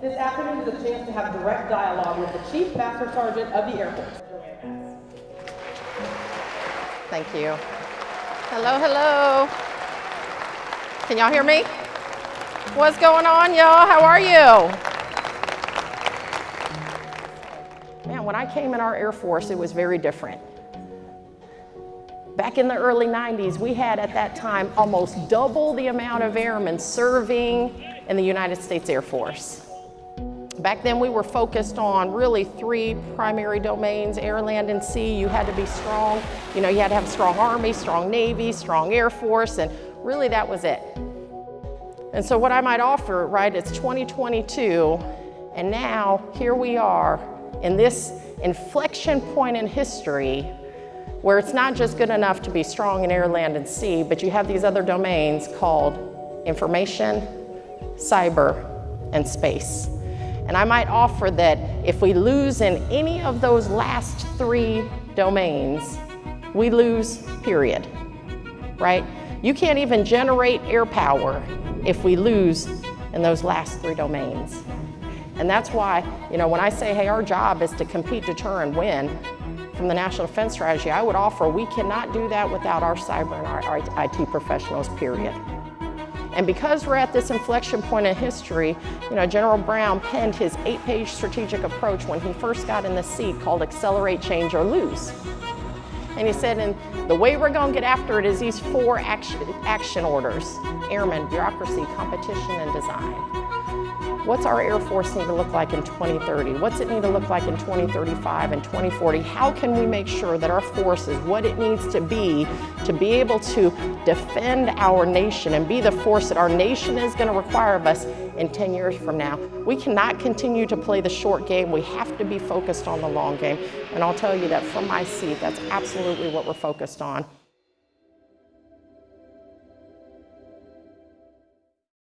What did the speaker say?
This afternoon is a chance to have direct dialogue with the Chief Master Sergeant of the Air Force. Thank you. Hello, hello. Can y'all hear me? What's going on, y'all? How are you? Man, when I came in our Air Force, it was very different. Back in the early 90s, we had at that time almost double the amount of airmen serving in the United States Air Force. Back then we were focused on really three primary domains, air, land, and sea. You had to be strong. You know, you had to have a strong Army, strong Navy, strong Air Force, and really that was it. And so what I might offer, right, it's 2022, and now here we are in this inflection point in history where it's not just good enough to be strong in air, land, and sea, but you have these other domains called information, cyber, and space. And I might offer that if we lose in any of those last three domains, we lose, period, right? You can't even generate air power if we lose in those last three domains. And that's why, you know, when I say, hey, our job is to compete, deter, and win from the National Defense Strategy, I would offer we cannot do that without our cyber and our IT professionals, period. And because we're at this inflection point in history, you know, General Brown penned his eight-page strategic approach when he first got in the seat called Accelerate, Change, or Lose. And he said, and the way we're going to get after it is these four action, action orders, airmen, bureaucracy, competition, and design. What's our Air Force need to look like in 2030? What's it need to look like in 2035 and 2040? How can we make sure that our force is what it needs to be to be able to defend our nation and be the force that our nation is going to require of us in 10 years from now? We cannot continue to play the short game. We have to be focused on the long game. And I'll tell you that from my seat, that's absolutely what we're focused on.